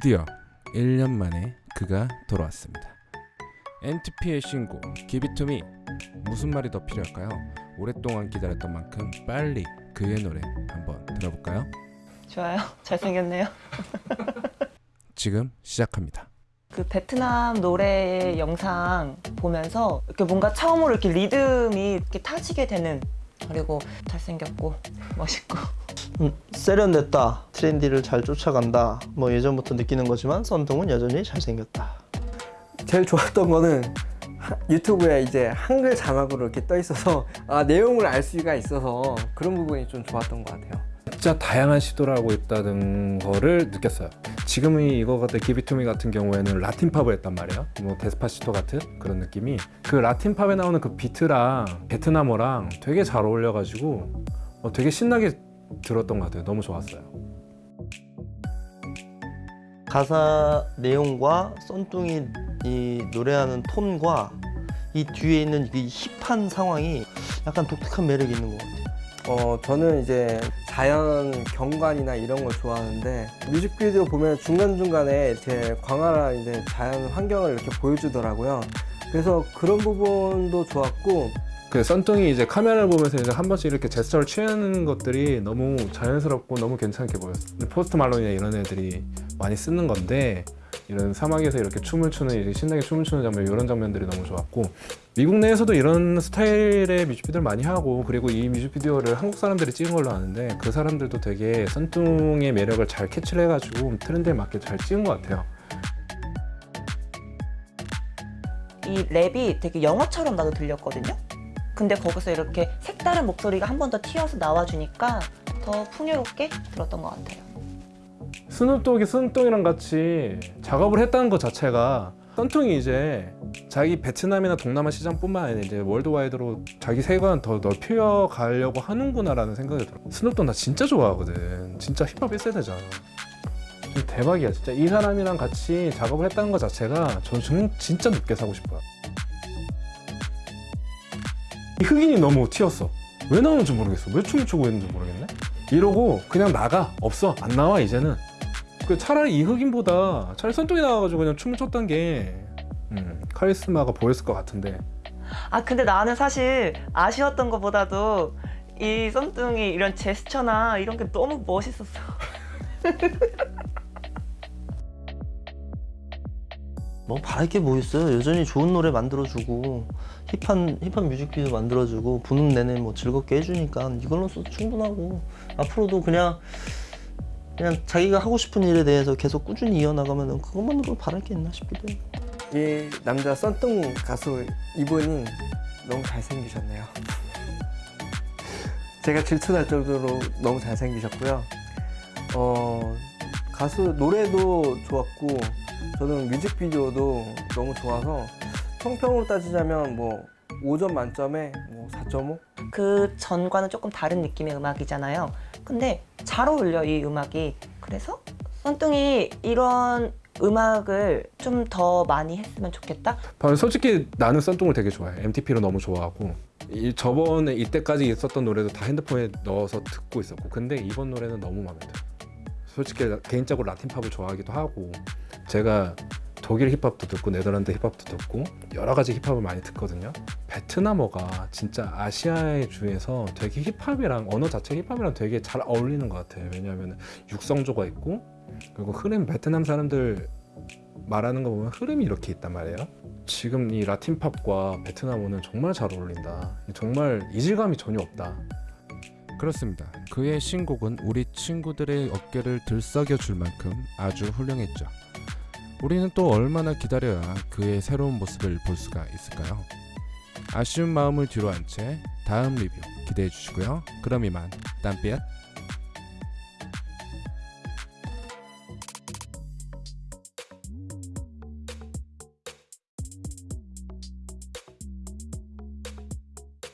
드디어 1년 만에 그가 돌아왔습니다. NTP의 신곡 기비투미 무슨 말이 더 필요할까요? 오랫동안 기다렸던 만큼 빨리 그의 노래 한번 들어볼까요? 좋아요. 잘생겼네요. 지금 시작합니다. 그 베트남 노래 영상 보면서 이렇게 뭔가 처음으로 이렇게 리듬이 이렇게 타지게 되는 그리고 잘생겼고 멋있고 음, 세련됐다 trendy를 잘 쫓아간다 뭐 예전부터 느끼는 거지만 Sơn Tùng은 여전히 잘생겼다 제일 좋았던 거는 하- 유튜브에 이제 한글 자막으로 이렇게 떠 있어서 아, 내용을 알 수가 있어서 그런 부분이 좀 좋았던 것 같아요. 진짜 다양한 시도를 하고 있다는 거를 느꼈어요. 지금 이 이거 같은 Give It To Me 같은 경우에는 라틴 팝을 했단 말이에요. 뭐 Despacito 같은 그런 느낌이 그 라틴 팝에 나오는 그 비트랑 베트남어랑 되게 잘 어울려가지고 어, 되게 신나게 들었던 것 같아요. 너무 좋았어요. 가사 내용과 썬뚱이 이 노래하는 톤과 이 뒤에 있는 이 힙한 상황이 약간 독특한 매력이 있는 것 같아요 어, 저는 이제 자연 경관이나 이런 걸 좋아하는데 뮤직비디오 보면 중간중간에 이렇게 광활한 이제 자연 환경을 이렇게 보여주더라고요. 그래서 그런 부분도 좋았고 그 썬뚱이 이제 카메라를 보면서 이제 한 번씩 이렇게 제스처를 취하는 것들이 너무 자연스럽고 너무 괜찮게 보였어요. 근데 포스트 말론이나 이런 애들이 많이 쓰는 건데 이런 사막에서 이렇게 춤을 추는 이렇게 신나게 춤을 추는 장면 이런 장면들이 너무 좋았고 미국 내에서도 이런 스타일의 뮤직비디오를 많이 하고 그리고 이 뮤직비디오를 한국 사람들이 찍은 걸로 아는데 그 사람들도 되게 썬뚱의 매력을 잘 캐치를 해가지고 트렌드에 맞게 잘 찍은 것 같아요. 이 랩이 되게 영어처럼 나도 들렸거든요. 근데 거기서 이렇게 색다른 목소리가 한 번 더 튀어서 나와주니까 더 풍요롭게 들었던 것 같아요. 스눕독이 스눕독이랑 같이 작업을 했다는 것 자체가 썬퉁이 이제 자기 베트남이나 동남아 시장뿐만 아니라 이제 worldwide로 자기 세계관 더 넓혀 가려고 하는구나 라는 생각이 들어. 스눕독 나 진짜 좋아하거든. 진짜 힙합 1세대잖아. 대박이야 진짜 이 사람이랑 같이 작업을 했다는 것 자체가 전 정- 진짜 늦게 사고 싶어요. 이 흑인이 너무 튀었어. 왜 나오는지 모르겠어. 왜 춤을 추고 있는지 모르겠네. 이러고 그냥 나가 없어 안 나와 이제는 그 차라리 이 흑인보다 차라리 선동이 나와가지고 그냥 춤을 췄던 게 음, 카리스마가 보였을 것 같은데 아 근데 나는 사실 아쉬웠던 것보다도 이 썸뚱이 이런 제스처나 이런 게 너무 멋있었어. 뭐 바랄 게 뭐 있어요 여전히 좋은 노래 만들어주고 힙한 힙한 뮤직비디오 만들어주고 부는 내내 뭐 즐겁게 해주니까 이걸로서 충분하고 앞으로도 그냥 그냥 자기가 하고 싶은 일에 대해서 계속 꾸준히 이어나가면 그것만으로 바랄 게 있나 싶기도 해요 이 남자 썬뚱 가수 이분이 너무 잘생기셨네요. 제가 질투날 정도로 너무 잘생기셨고요. 어, 가수 노래도 좋았고 저는 뮤직비디오도 너무 좋아서 평평으로 따지자면 뭐 5점 만점에 뭐 4.5? 그 전과는 조금 다른 느낌의 음악이잖아요. 근데 잘 어울려 이 음악이. 그래서 썬뚱이 이런 음악을 좀 더 많이 했으면 좋겠다. 아, 솔직히 나는 썬뚱을 되게 좋아해 MTP로 너무 좋아하고 이, 저번에 이때까지 있었던 노래도 다 핸드폰에 넣어서 듣고 있었고 근데 이번 노래는 너무 마음에 들어 솔직히 나- 개인적으로 라틴 팝을 좋아하기도 하고 제가 독일 힙합도 듣고 네덜란드 힙합도 듣고 여러 가지 힙합을 많이 듣거든요. 베트남어가 진짜 아시아의 주에서 되게 힙합이랑 언어 자체 힙합이랑 되게 잘 어울리는 것 같아요. 왜냐하면 육성조가 있고 그리고 흐름 베트남 사람들 말하는 거 보면 흐름이 이렇게 있단 말이에요. 지금 이 라틴 팝과 베트남어는 정말 잘 어울린다. 정말 이질감이 전혀 없다. 그렇습니다. 그의 신곡은 우리 친구들의 어깨를 들썩여 줄 만큼 아주 훌륭했죠 우리는 또 얼마나 기다려야 그의 새로운 모습을 볼 수가 있을까요? 아쉬운 마음을 뒤로 한 채 다음 리뷰 기대해 주시고요. 그럼 이만 땀빛